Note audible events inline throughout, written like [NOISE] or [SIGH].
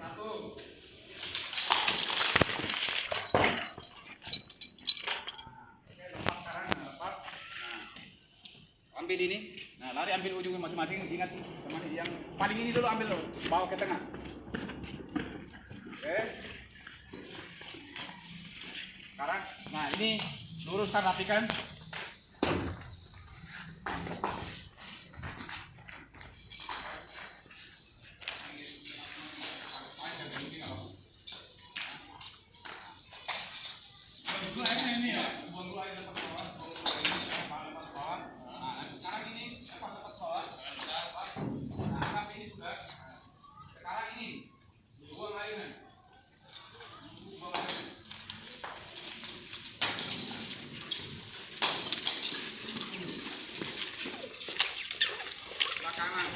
Satu. Oke, lepas sekarang. Nah, lepas. Nah, ambil ini. Nah, lari ambil ujungnya masing-masing. Ingat, teman yang paling ini dulu ambil loh. Bawa ke tengah. Oke. Sekarang, nah ini luruskan rapikan. Kanan.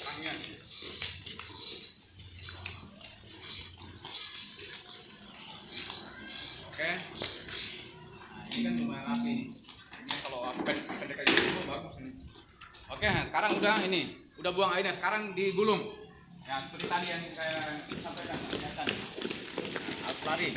Tangannya. Oke. Ini kan lumayan rapi. Ini kalau pendek kayak gitu bagus ini. Oke, nah sekarang udah ini, udah buang airnya. Sekarang digulung. Ya seperti tadi yang saya sampaikan. kelihatan. Harus lari.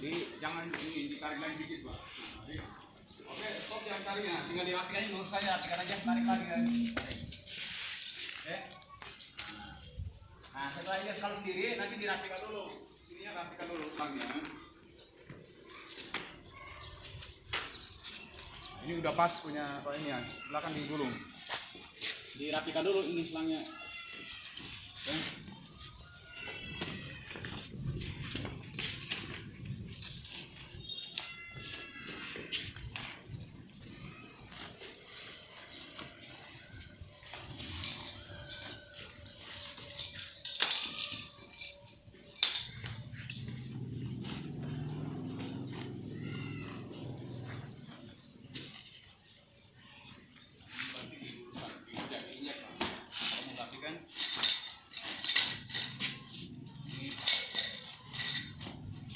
Di, jangan ini ditarik lagi dikit pak. Nah. Oke, stop jangan tarik ya. Tinggal dirapikan aja, lurus aja, rapikan aja, tarik lagi kan. Oke. Nah, Nah, setelah ini kalau sendiri nanti dirapikan dulu. Sininya rapikan dulu selangnya. Ini udah pas punya kalau ini ya, belakang digulung. Dirapikan dulu ini selangnya. Oke.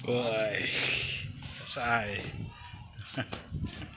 Woi, selesai. [LAUGHS]